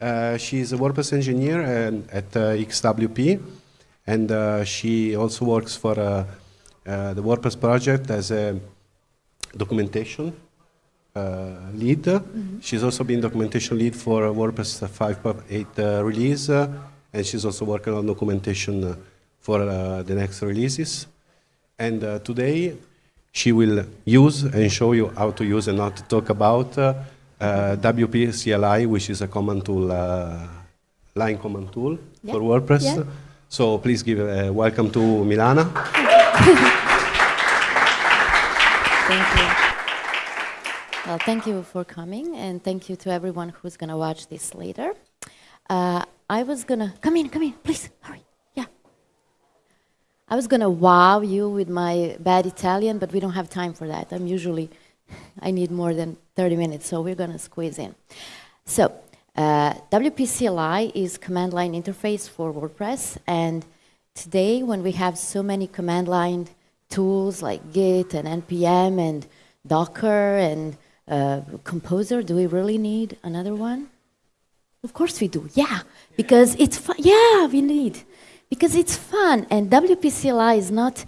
Uh, she's a WordPress engineer and, at uh, XWP, and uh, she also works for uh, uh, the WordPress project as a documentation uh, lead. Mm -hmm. She's also been documentation lead for WordPress 5.8 release, and she's also working on documentation for the next releases. And today, she will use and show you how to use and not talk about uh, uh, WP CLI, which is a command tool, uh, line command tool yeah. for WordPress. Yeah. So please give a welcome to Milana. thank you. Well, thank you for coming, and thank you to everyone who's going to watch this later. Uh, I was going to, come in, come in, please, hurry. Yeah. I was going to wow you with my bad Italian, but we don't have time for that. I'm usually, I need more than 30 minutes, so we're going to squeeze in. So, uh, WP-CLI is command line interface for WordPress, and today when we have so many command line tools like Git and NPM and Docker and uh, Composer, do we really need another one? Of course we do, yeah, because it's fun. Yeah, we need because it's fun. And WP-CLI is not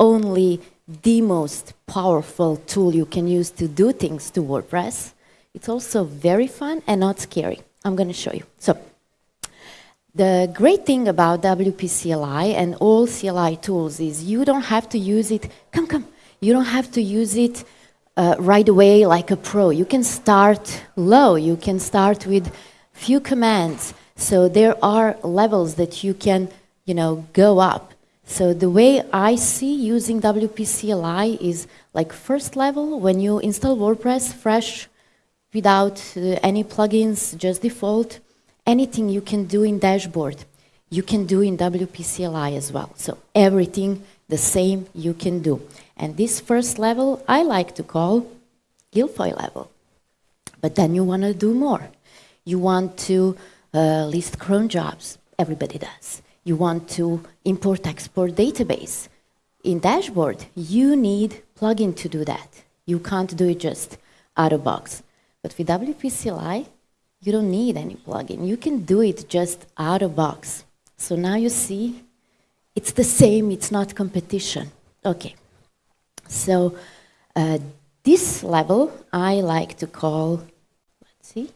only the most powerful tool you can use to do things to WordPress, it's also very fun and not scary. I'm going to show you. So the great thing about WP-CLI and all CLI tools is you don't have to use it, come, come, you don't have to use it uh, right away like a pro. You can start low, you can start with few commands. So there are levels that you can you know, go up. So the way I see using WP CLI is like first level, when you install WordPress fresh, without uh, any plugins, just default, anything you can do in dashboard, you can do in WP CLI as well. So everything the same you can do. And this first level, I like to call Gilfoyle level. But then you want to do more. You want to uh, list cron jobs. Everybody does you want to import export database. In dashboard, you need plugin to do that. You can't do it just out of box. But with WP CLI, you don't need any plugin. You can do it just out of box. So now you see, it's the same, it's not competition. Okay, so uh, this level I like to call, let's see,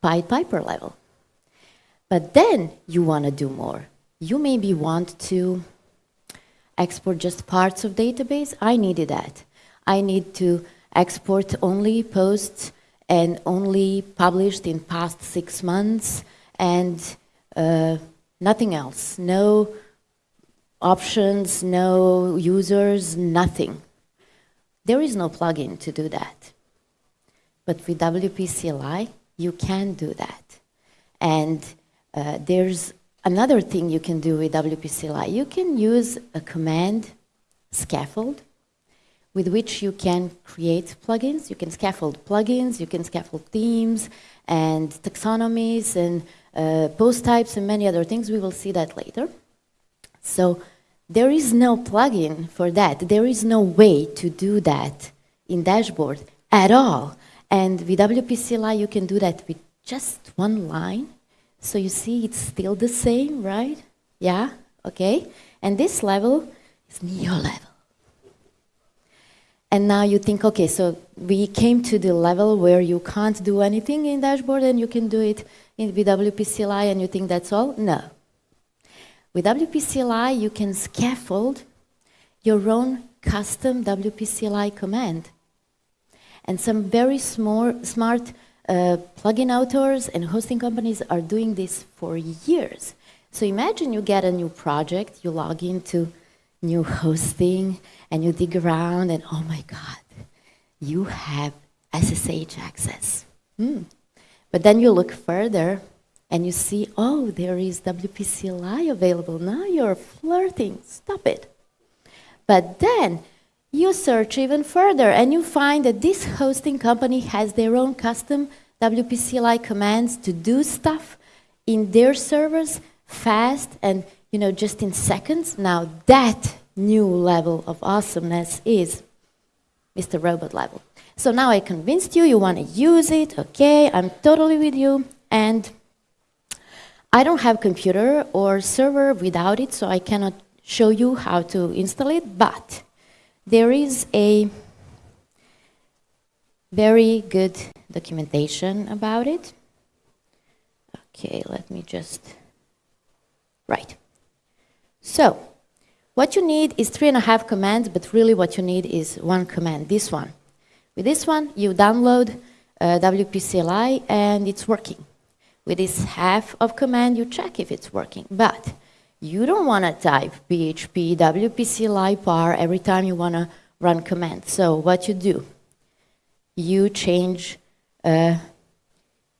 Pied Piper level. But then you want to do more you maybe want to export just parts of database. I needed that. I need to export only posts and only published in past six months and uh, nothing else. No options, no users, nothing. There is no plugin to do that. But with WP CLI, you can do that. And uh, there's Another thing you can do with WP CLI, you can use a command scaffold with which you can create plugins. You can scaffold plugins, you can scaffold themes and taxonomies and uh, post types and many other things. We will see that later. So there is no plugin for that. There is no way to do that in dashboard at all. And with WP CLI, you can do that with just one line so you see it's still the same, right? Yeah, okay. And this level is Neo level. And now you think, okay, so we came to the level where you can't do anything in dashboard and you can do it in WP CLI and you think that's all? No. With WP CLI, you can scaffold your own custom WP CLI command. And some very smart, smart uh, plugin authors and hosting companies are doing this for years. So imagine you get a new project, you log into new hosting, and you dig around, and oh my God, you have SSH access. Hmm. But then you look further, and you see, oh, there is WP CLI available. Now you're flirting. Stop it. But then you search even further and you find that this hosting company has their own custom WP CLI commands to do stuff in their servers fast and you know just in seconds. Now that new level of awesomeness is Mr. Robot level. So now I convinced you, you want to use it, okay, I'm totally with you, and I don't have computer or server without it, so I cannot show you how to install it, but there is a very good documentation about it. Okay, let me just, right. So, what you need is three and a half commands, but really what you need is one command, this one. With this one, you download uh, WP-CLI and it's working. With this half of command, you check if it's working. But you don't want to type PHP WP-CLI phar every time you want to run command. So what you do, you change uh,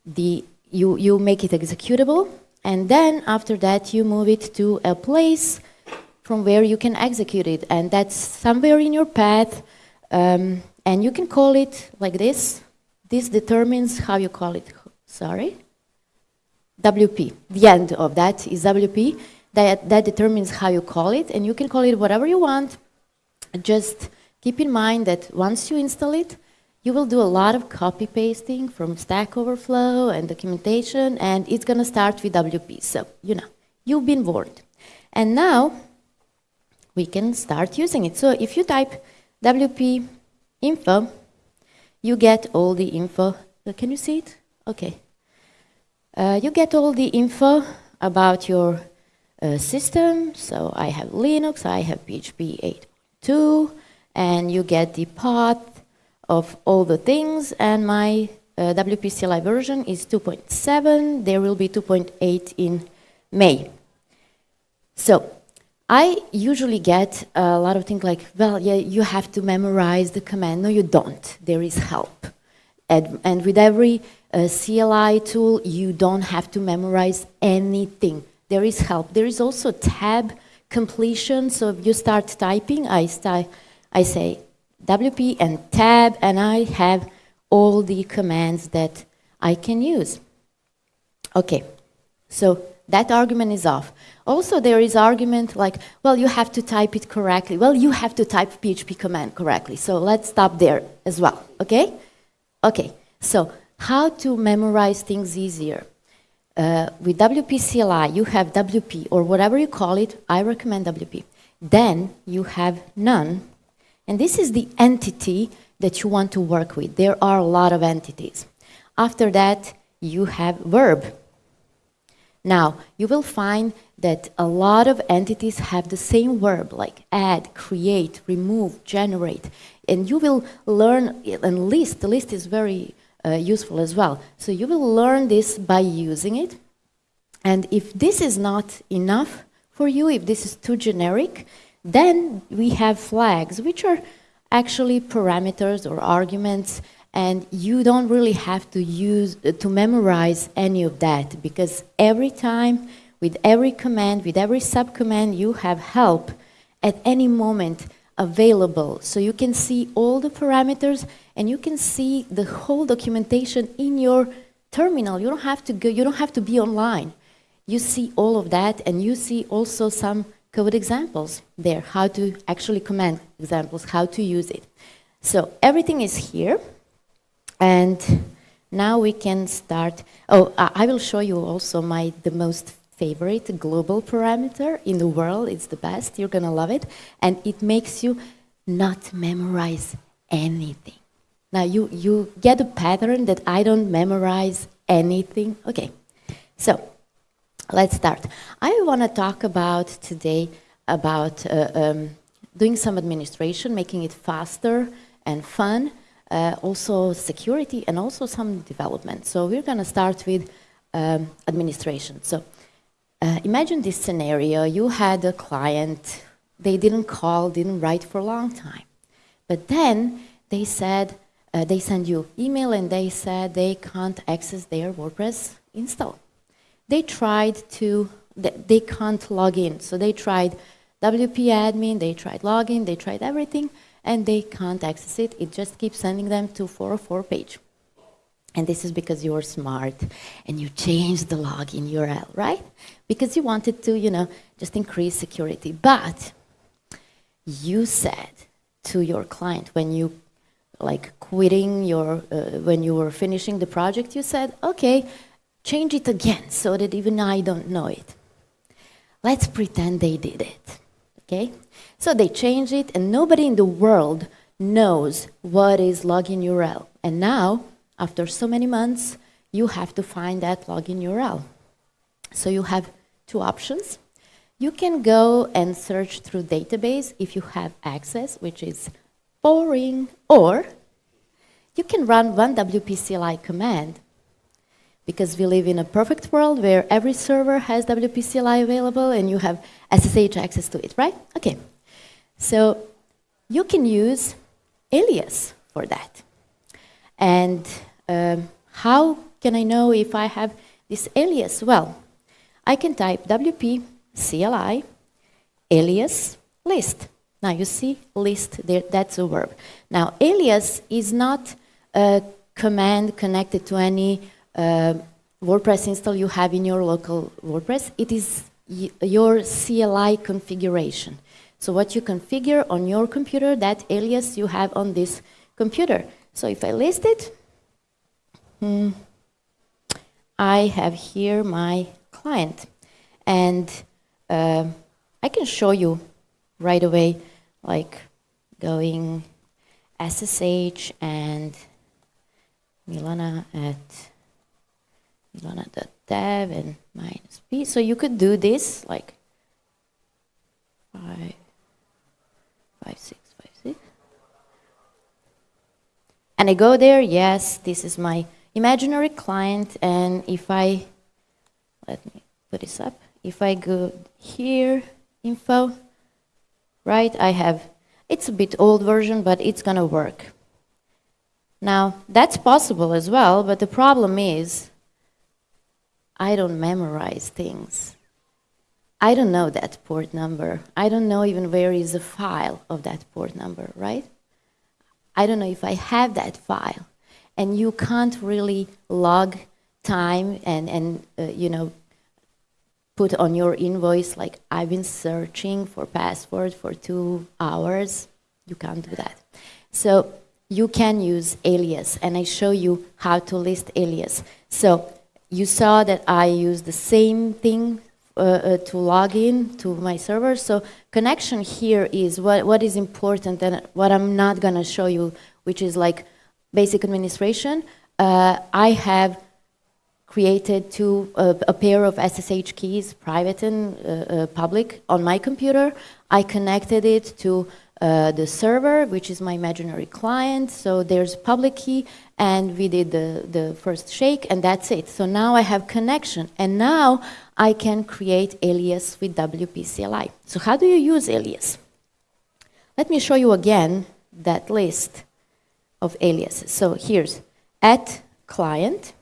the, you, you make it executable, and then after that you move it to a place from where you can execute it, and that's somewhere in your path, um, and you can call it like this. This determines how you call it, sorry. WP, the end of that is WP. That, that determines how you call it, and you can call it whatever you want. Just keep in mind that once you install it, you will do a lot of copy pasting from Stack Overflow and documentation, and it's going to start with WP. So, you know, you've been warned. And now we can start using it. So if you type WP info, you get all the info. Uh, can you see it? Okay. Uh, you get all the info about your uh, system. So I have Linux, I have PHP 8.2, and you get the path of all the things, and my uh, WP CLI version is 2.7. There will be 2.8 in May. So I usually get a lot of things like, well, yeah, you have to memorize the command. No, you don't. There is help. And, and with every uh, CLI tool, you don't have to memorize anything. There is help. There is also tab completion. So if you start typing, I, start, I say WP and tab, and I have all the commands that I can use. Okay, so that argument is off. Also, there is argument like, well, you have to type it correctly. Well, you have to type PHP command correctly. So let's stop there as well, okay? Okay, so how to memorize things easier? Uh, with WP CLI, you have WP, or whatever you call it, I recommend WP. Then you have noun, and this is the entity that you want to work with. There are a lot of entities. After that, you have verb. Now, you will find that a lot of entities have the same verb, like add, create, remove, generate. And you will learn, and list, the list is very uh, useful as well. So you will learn this by using it. And if this is not enough for you, if this is too generic, then we have flags, which are actually parameters or arguments, and you don't really have to use uh, to memorize any of that because every time, with every command, with every subcommand, you have help at any moment available. So you can see all the parameters and you can see the whole documentation in your terminal. You don't have to go, you don't have to be online. You see all of that and you see also some code examples there, how to actually command examples, how to use it. So everything is here. And now we can start. Oh, I will show you also my the most favorite global parameter in the world. It's the best. You're going to love it. And it makes you not memorize anything. Now, you, you get a pattern that I don't memorize anything. Okay, so let's start. I want to talk about today about uh, um, doing some administration, making it faster and fun, uh, also security and also some development. So we're going to start with um, administration. So uh, imagine this scenario. You had a client, they didn't call, didn't write for a long time. But then they said, uh, they send you email and they said they can't access their WordPress install they tried to, they can't log in. So they tried WP admin, they tried login, they tried everything, and they can't access it. It just keeps sending them to 404 page. And this is because you're smart and you changed the login URL, right? Because you wanted to, you know, just increase security. But you said to your client when you like quitting your, uh, when you were finishing the project, you said, okay, change it again so that even I don't know it. Let's pretend they did it, okay? So they change it and nobody in the world knows what is login URL. And now, after so many months, you have to find that login URL. So you have two options. You can go and search through database if you have access, which is boring, or you can run one WPCLI command because we live in a perfect world where every server has WPCLI available and you have SSH access to it, right? Okay. So you can use alias for that. And um, how can I know if I have this alias? Well, I can type WP CLI alias list. Now you see list, there, that's a verb. Now alias is not a command connected to any uh, WordPress install you have in your local WordPress. It is your CLI configuration. So what you configure on your computer, that alias you have on this computer. So if I list it, hmm, I have here my client. And uh, I can show you right away, like going SSH and Milana at Milana.dev and minus p. So you could do this like five, five, six, five, six. And I go there, yes, this is my imaginary client, and if I, let me put this up, if I go here, info, right, I have, it's a bit old version, but it's gonna work. Now, that's possible as well, but the problem is I don't memorize things. I don't know that port number. I don't know even where is the file of that port number, right? I don't know if I have that file. And you can't really log time and, and uh, you know, put on your invoice like I've been searching for password for two hours. You can't do that. So you can use alias and I show you how to list alias. So you saw that I use the same thing uh, uh, to log in to my server. So connection here is what, what is important and what I'm not going to show you, which is like basic administration. Uh, I have created two, uh, a pair of SSH keys, private and uh, uh, public, on my computer. I connected it to uh, the server, which is my imaginary client. So there's a public key, and we did the, the first shake, and that's it. So now I have connection, and now I can create alias with WPCLI. So how do you use alias? Let me show you again that list of aliases. So here's at client,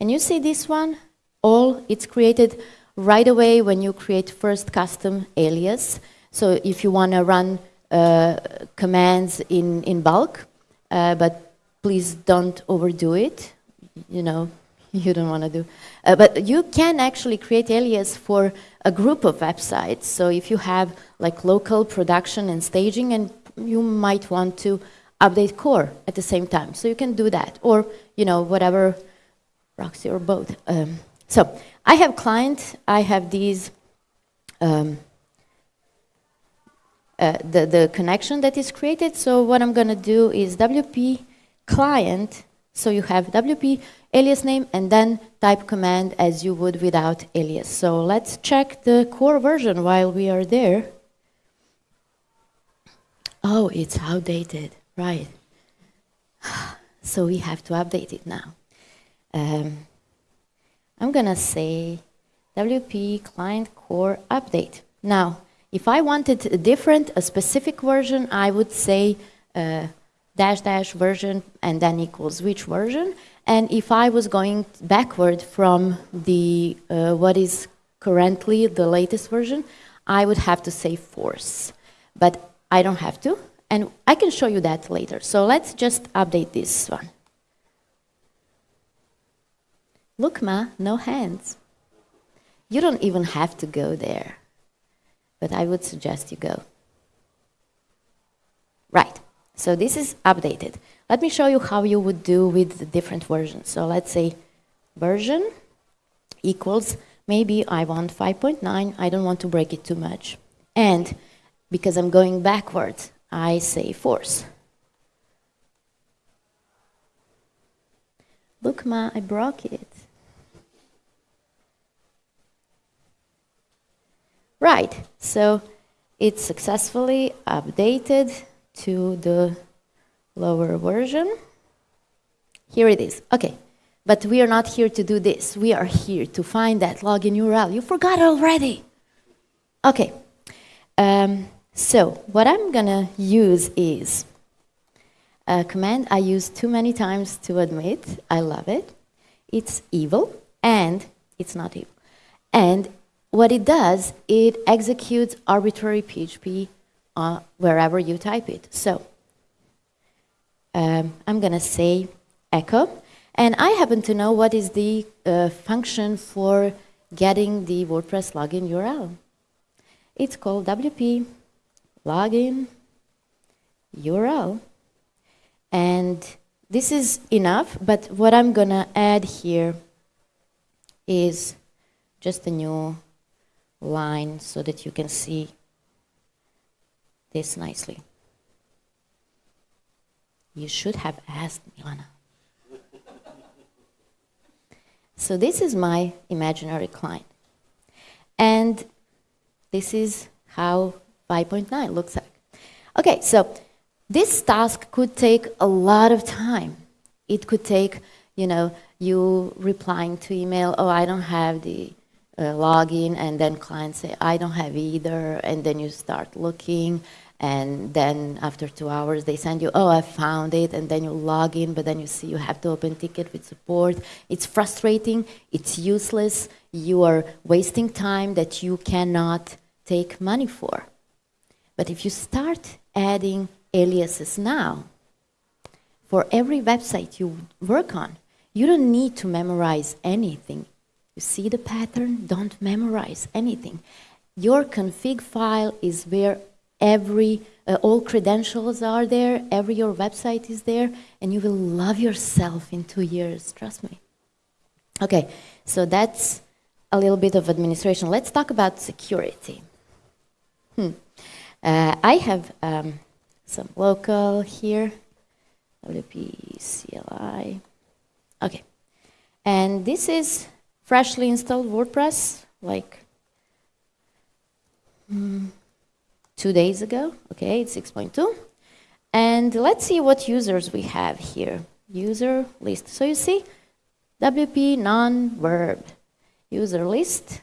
and you see this one, all it's created right away when you create first custom alias. So if you want to run uh, commands in, in bulk, uh, but please don't overdo it. You know, you don't want to do. Uh, but you can actually create alias for a group of websites. So if you have like local production and staging, and you might want to update core at the same time. So you can do that, or you know whatever, proxy or both. Um, so I have client. I have these. Um, uh, the, the connection that is created. So what I'm going to do is WP client. So you have WP alias name and then type command as you would without alias. So let's check the core version while we are there. Oh, it's outdated, right. So we have to update it now. Um, I'm going to say WP client core update. Now, if I wanted a different, a specific version, I would say uh, dash dash version and then equals which version. And if I was going backward from the uh, what is currently the latest version, I would have to say force. But I don't have to, and I can show you that later. So let's just update this one. Look, Ma, no hands. You don't even have to go there but I would suggest you go. Right, so this is updated. Let me show you how you would do with the different versions. So let's say version, equals, maybe I want 5.9, I don't want to break it too much. And because I'm going backwards, I say force. Look, Ma, I broke it. Right, so it's successfully updated to the lower version. Here it is. Okay, but we are not here to do this. We are here to find that login URL. You forgot already. Okay, um, so what I'm gonna use is a command I use too many times to admit. I love it. It's evil, and it's not evil. And what it does, it executes arbitrary PHP uh, wherever you type it. So um, I'm going to say echo, and I happen to know what is the uh, function for getting the WordPress login URL. It's called WP login URL. And this is enough, but what I'm going to add here is just a new line so that you can see this nicely. You should have asked Milana. so this is my imaginary client. And this is how 5.9 looks like. Okay, so this task could take a lot of time. It could take, you know, you replying to email, oh, I don't have the uh, login, and then clients say, I don't have either, and then you start looking, and then after two hours they send you, oh, I found it, and then you log in, but then you see you have to open ticket with support. It's frustrating, it's useless, you are wasting time that you cannot take money for. But if you start adding aliases now, for every website you work on, you don't need to memorize anything. You see the pattern? Don't memorize anything. Your config file is where every, uh, all credentials are there, every your website is there, and you will love yourself in two years, trust me. Okay, so that's a little bit of administration. Let's talk about security. Hmm. Uh, I have um, some local here, WP CLI. Okay, and this is freshly installed WordPress, like mm, two days ago. Okay, it's 6.2. And let's see what users we have here. User list. So you see, WP non-verb. User list.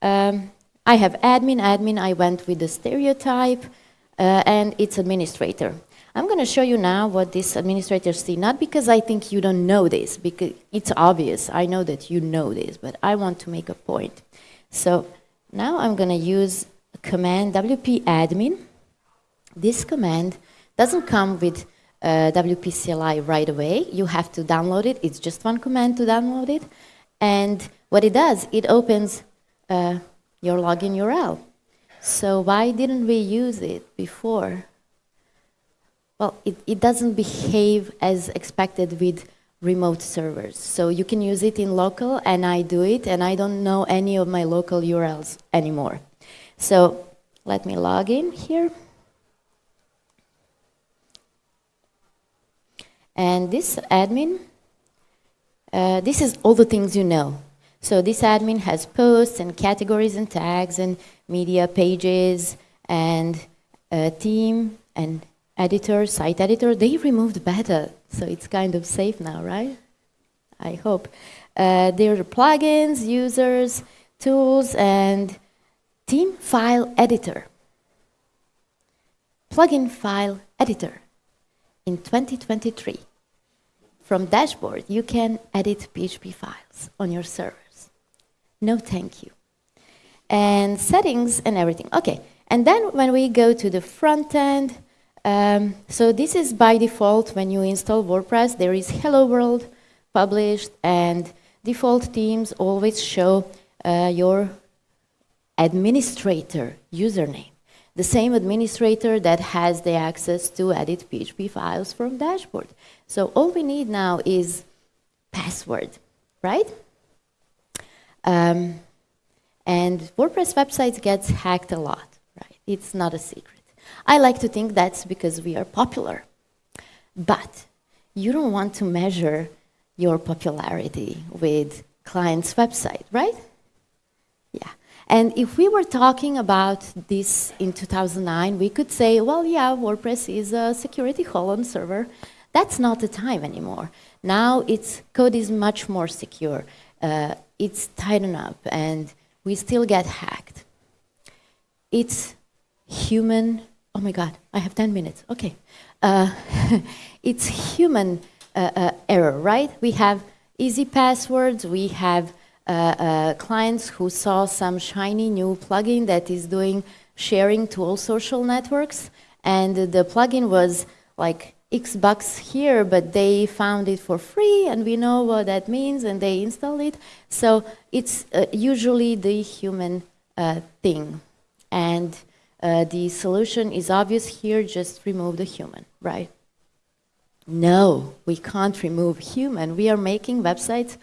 Um, I have admin, admin, I went with the stereotype, uh, and it's administrator. I'm going to show you now what these administrators see, not because I think you don't know this, because it's obvious. I know that you know this, but I want to make a point. So now I'm going to use a command wp admin. This command doesn't come with uh, WP CLI right away. You have to download it. It's just one command to download it. And what it does, it opens uh, your login URL. So why didn't we use it before? Well, it, it doesn't behave as expected with remote servers. So you can use it in local, and I do it, and I don't know any of my local URLs anymore. So let me log in here. And this admin, uh, this is all the things you know. So this admin has posts and categories and tags and media pages and a theme and editor, site editor. They removed beta, so it's kind of safe now, right? I hope. Uh, there are plugins, users, tools, and theme file editor. Plugin file editor in 2023. From dashboard, you can edit PHP files on your server. No, thank you. And settings and everything. Okay, and then when we go to the front end, um, so this is by default when you install WordPress, there is Hello World published and default themes always show uh, your administrator username. The same administrator that has the access to edit PHP files from dashboard. So all we need now is password, right? Um, and WordPress websites gets hacked a lot, right? It's not a secret. I like to think that's because we are popular. But you don't want to measure your popularity with client's website, right? Yeah. And if we were talking about this in 2009, we could say, well, yeah, WordPress is a security hole on server. That's not the time anymore. Now its code is much more secure. Uh, it's tightened up, and we still get hacked. It's human. Oh my God, I have 10 minutes. Okay. Uh, it's human uh, uh, error, right? We have easy passwords. We have uh, uh, clients who saw some shiny new plugin that is doing sharing to all social networks, and the plugin was like X bucks here, but they found it for free, and we know what that means, and they install it. So it's uh, usually the human uh, thing. And uh, the solution is obvious here, just remove the human, right? No, we can't remove human. We are making websites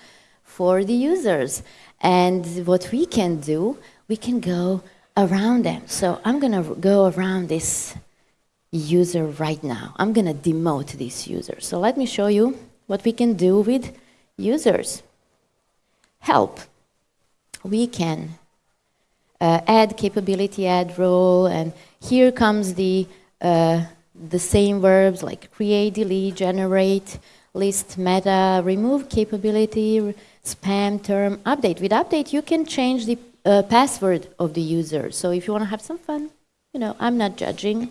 for the users. And what we can do, we can go around them. So I'm going to go around this user right now. I'm going to demote this user. So let me show you what we can do with users. Help. We can uh, add capability, add role, and here comes the, uh, the same verbs like create, delete, generate, list, meta, remove capability, spam term, update. With update, you can change the uh, password of the user. So if you want to have some fun, you know, I'm not judging.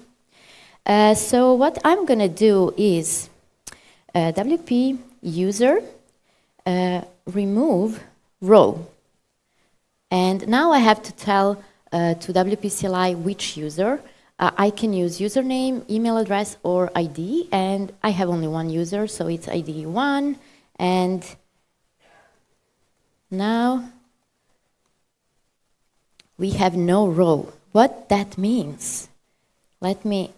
Uh, so what I'm going to do is uh, WP user uh, remove role. And now I have to tell uh, to WP CLI which user. Uh, I can use username, email address, or ID, and I have only one user, so it's ID 1. And now we have no role. What that means, let me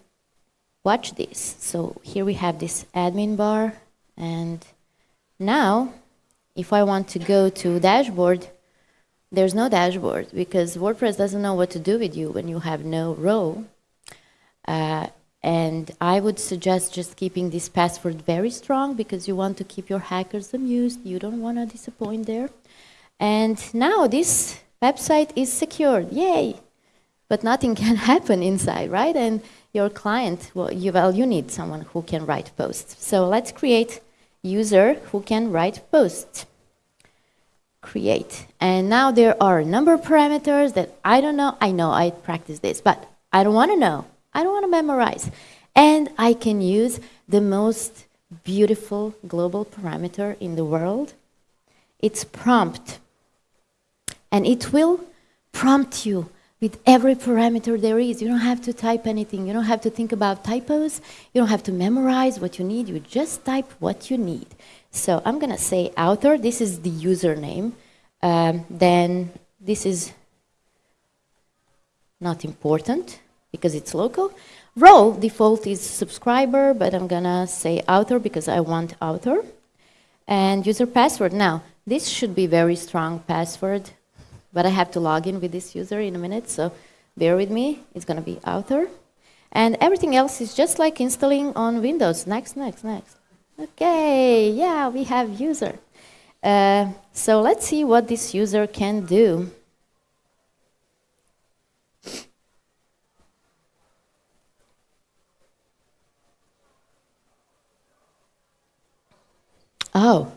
watch this. So here we have this admin bar, and now if I want to go to dashboard, there's no dashboard because WordPress doesn't know what to do with you when you have no role. Uh, and I would suggest just keeping this password very strong because you want to keep your hackers amused. You don't want to disappoint there. And now this website is secured. Yay! But nothing can happen inside, right? And your client, well you, well, you need someone who can write posts. So let's create user who can write posts. Create. And now there are a number of parameters that I don't know. I know I practice this, but I don't want to know. I don't want to memorize. And I can use the most beautiful global parameter in the world. It's prompt. And it will prompt you with every parameter there is. You don't have to type anything. You don't have to think about typos. You don't have to memorize what you need. You just type what you need. So I'm going to say author. This is the username. Um, then this is not important because it's local. Role default is subscriber, but I'm going to say author because I want author. And user password. Now, this should be very strong password but I have to log in with this user in a minute, so bear with me. It's going to be author. And everything else is just like installing on Windows. Next, next, next. Okay, yeah, we have user. Uh, so let's see what this user can do. Oh,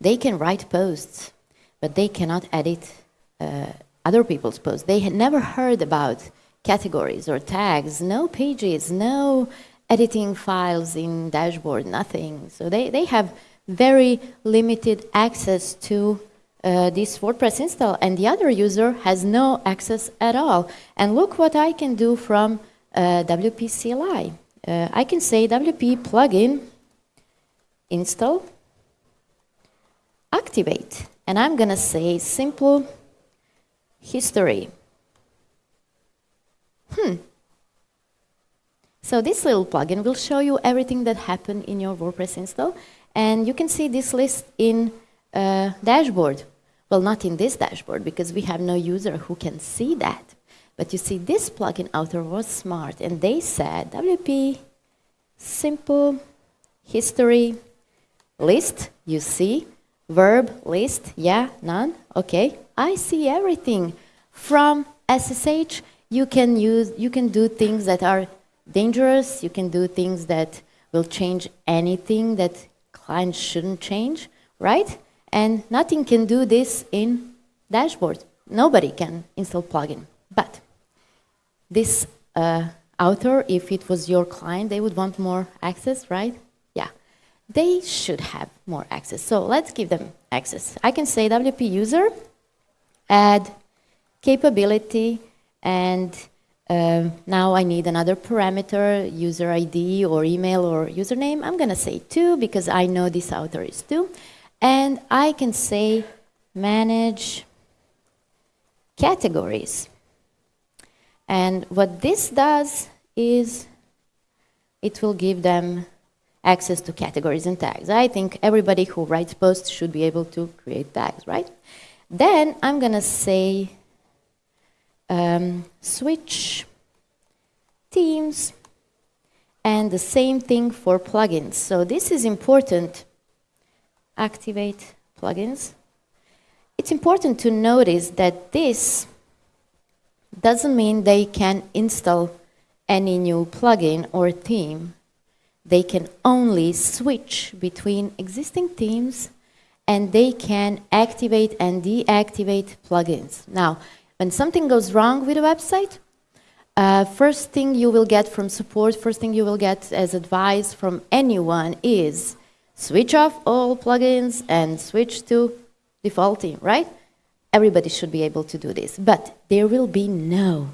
they can write posts, but they cannot edit uh, other people's posts. They had never heard about categories or tags, no pages, no editing files in dashboard, nothing. So they, they have very limited access to uh, this WordPress install, and the other user has no access at all. And look what I can do from uh, WP CLI. Uh, I can say WP plugin install activate, and I'm going to say simple history. Hmm. So this little plugin will show you everything that happened in your WordPress install. And you can see this list in uh, dashboard. Well, not in this dashboard because we have no user who can see that. But you see, this plugin author was smart and they said WP simple history list, you see, verb list, yeah, noun, okay. I see everything. From SSH, you can use, you can do things that are dangerous, you can do things that will change anything that clients shouldn't change, right? And nothing can do this in dashboard. Nobody can install plugin. But this uh, author, if it was your client, they would want more access, right? Yeah. They should have more access. So let's give them access. I can say WP user, add capability, and um, now I need another parameter, user ID or email or username. I'm going to say two because I know this author is two. And I can say manage categories. And what this does is it will give them access to categories and tags. I think everybody who writes posts should be able to create tags, right? Then I'm going to say um, switch themes and the same thing for plugins. So this is important. Activate plugins. It's important to notice that this doesn't mean they can install any new plugin or theme. They can only switch between existing themes and they can activate and deactivate plugins. Now, when something goes wrong with a website, uh, first thing you will get from support, first thing you will get as advice from anyone is switch off all plugins and switch to default theme, right? Everybody should be able to do this, but there will be no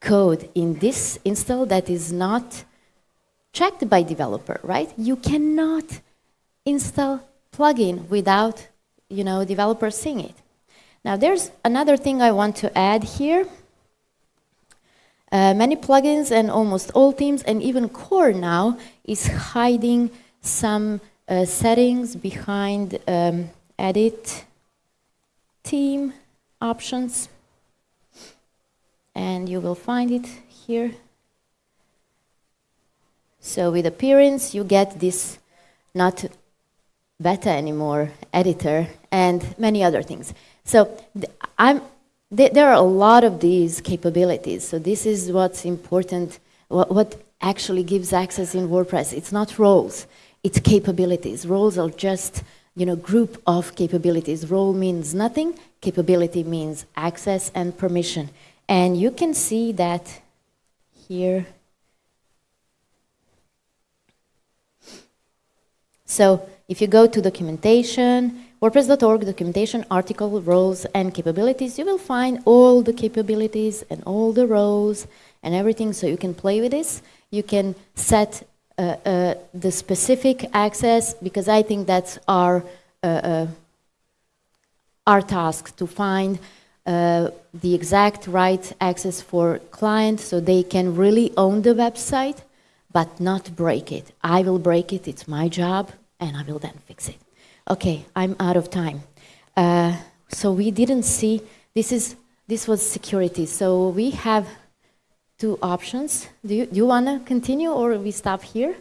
code in this install that is not checked by developer, right? You cannot install plugin without, you know, developer seeing it. Now there's another thing I want to add here. Uh, many plugins and almost all themes and even core now is hiding some uh, settings behind um, edit theme options and you will find it here. So with appearance you get this not beta anymore editor and many other things. So th I'm, th there are a lot of these capabilities. So this is what's important, what actually gives access in WordPress. It's not roles, it's capabilities. Roles are just you know, group of capabilities. Role means nothing, capability means access and permission. And you can see that here. So if you go to documentation, WordPress.org documentation, article, roles, and capabilities, you will find all the capabilities and all the roles and everything so you can play with this. You can set uh, uh, the specific access because I think that's our, uh, uh our task to find uh, the exact right access for clients so they can really own the website but not break it. I will break it, it's my job, and I will then fix it. Okay, I'm out of time. Uh, so we didn't see, this, is, this was security. So we have two options. Do you, do you want to continue or we stop here?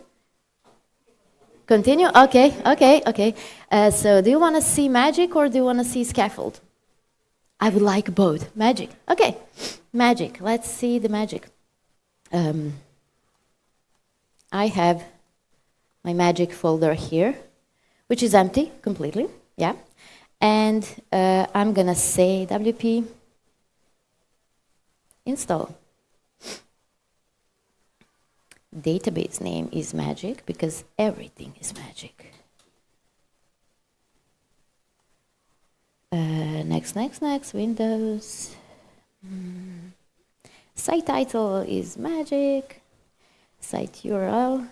Continue? Okay, okay, okay. Uh, so do you want to see magic or do you want to see scaffold? I would like both. Magic. Okay, magic. Let's see the magic. Um, I have my magic folder here which is empty completely, yeah. And uh, I'm gonna say WP install. Database name is magic because everything is magic. Uh, next, next, next, Windows. Mm. Site title is magic. Site URL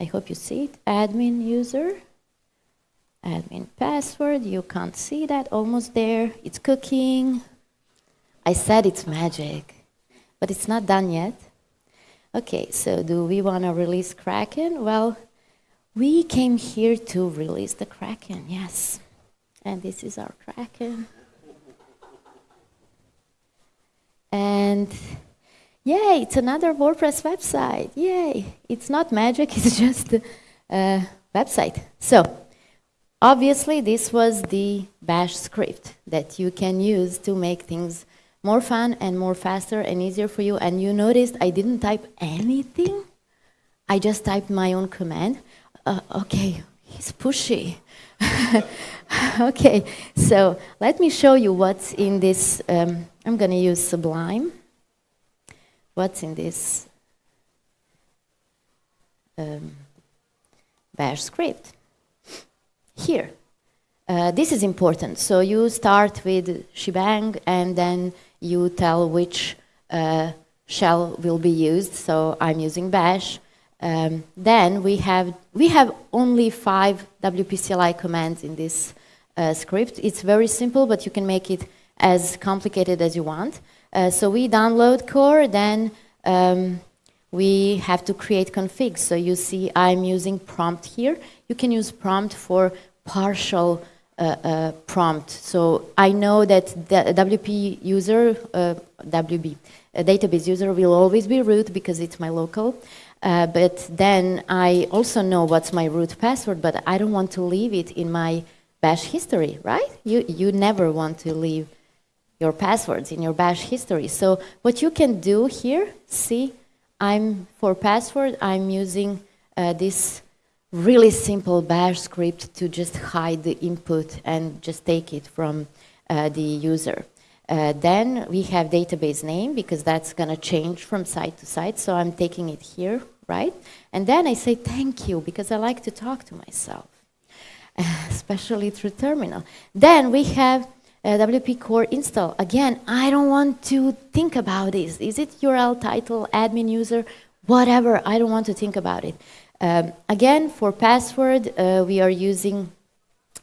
I hope you see it. Admin user, admin password. You can't see that, almost there. It's cooking. I said it's magic, but it's not done yet. Okay, so do we want to release Kraken? Well, we came here to release the Kraken, yes. And this is our Kraken. And yay, it's another WordPress website. Yay. It's not magic, it's just a website. So, obviously, this was the bash script that you can use to make things more fun and more faster and easier for you. And you noticed I didn't type anything. I just typed my own command. Uh, okay, he's pushy. okay, so let me show you what's in this. Um, I'm going to use Sublime. What's in this um, bash script? Here. Uh, this is important. So you start with shebang and then you tell which uh, shell will be used. So I'm using bash. Um, then we have, we have only five WP-CLI commands in this uh, script. It's very simple, but you can make it as complicated as you want. Uh, so we download core, then um, we have to create configs. So you see I'm using prompt here. You can use prompt for partial uh, uh, prompt. So I know that the WP user, uh, WB, database user will always be root because it's my local. Uh, but then I also know what's my root password, but I don't want to leave it in my bash history, right? You, you never want to leave your passwords in your bash history. So what you can do here, see, I'm, for password, I'm using uh, this really simple bash script to just hide the input and just take it from uh, the user. Uh, then we have database name because that's going to change from site to site. So I'm taking it here, right? And then I say thank you because I like to talk to myself, especially through terminal. Then we have uh, WP core install. Again, I don't want to think about this. Is it URL title, admin user, whatever? I don't want to think about it. Um, again, for password, uh, we are using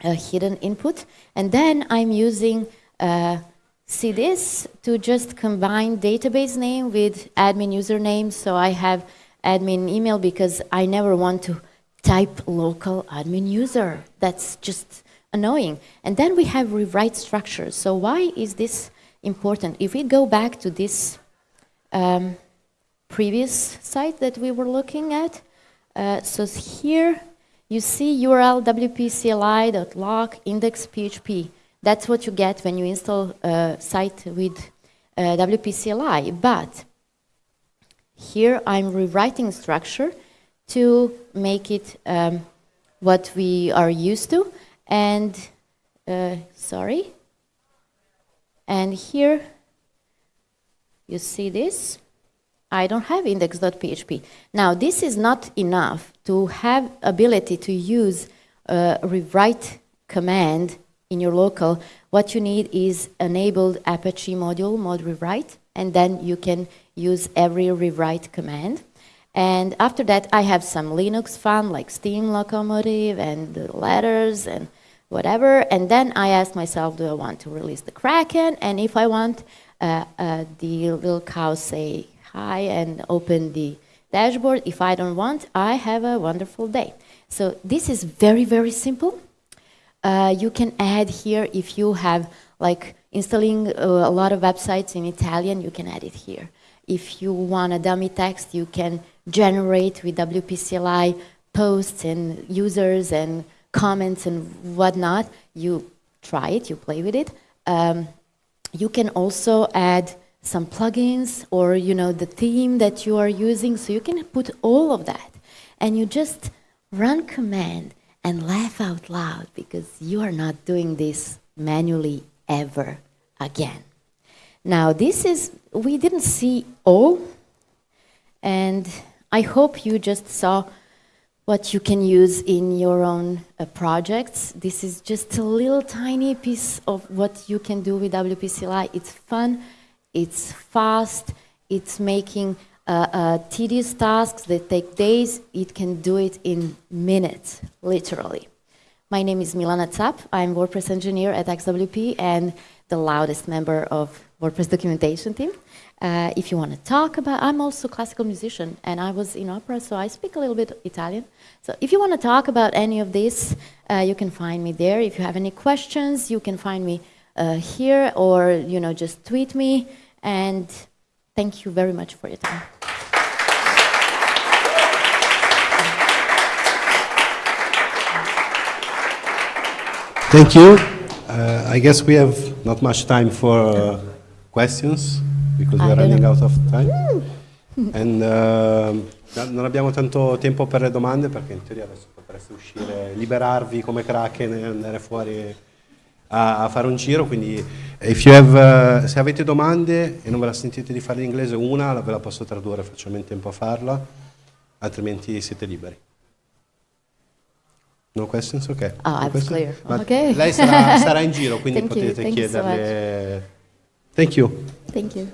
a hidden input. And then I'm using uh, this to just combine database name with admin username. So I have admin email because I never want to type local admin user. That's just annoying. And then we have rewrite structures. So why is this important? If we go back to this um, previous site that we were looking at, uh, so here you see URL wp-cli.lock index.php. That's what you get when you install a site with uh, WP-CLI. But here I'm rewriting structure to make it um, what we are used to. And, uh, sorry. And here you see this. I don't have index.php. Now, this is not enough to have ability to use rewrite command in your local, what you need is enabled Apache module, mod rewrite, and then you can use every rewrite command. And after that, I have some Linux fun, like Steam Locomotive and letters and whatever. And then I ask myself, do I want to release the Kraken? And if I want, uh, uh, the little cow say hi and open the dashboard. If I don't want, I have a wonderful day. So this is very, very simple. Uh, you can add here if you have like installing uh, a lot of websites in Italian, you can add it here. If you want a dummy text, you can generate with WP-CLI posts and users and comments and whatnot. You try it, you play with it. Um, you can also add some plugins or you know the theme that you are using, so you can put all of that. And you just run command and laugh out loud because you are not doing this manually ever again. Now, this is, we didn't see all, and I hope you just saw what you can use in your own uh, projects. This is just a little tiny piece of what you can do with WP-CLI. It's fun, it's fast, it's making uh, uh, tedious tasks that take days, it can do it in minutes, literally. My name is Milana Cap. I'm WordPress engineer at XWP and the loudest member of WordPress documentation team. Uh, if you want to talk about, I'm also a classical musician and I was in opera, so I speak a little bit Italian. So if you want to talk about any of this, uh, you can find me there. If you have any questions, you can find me uh, here or you know just tweet me. And thank you very much for your time. Thank you. Uh, I guess we have not much time for uh, questions because we I are running out of time. And uh, non abbiamo tanto tempo per le domande perché in teoria adesso potreste uscire, liberarvi come Kraken e andare fuori a, a fare un giro. Quindi if you have, uh, se avete domande e non ve la sentite di fare in inglese, una ve la posso tradurre, facciamo in tempo a farla, altrimenti siete liberi. No questions? Ok. Ah, No questions? clear. Ma Ok. Lei sarà, sarà in giro, quindi Thank potete you so chiederle. Thank you. Thank you.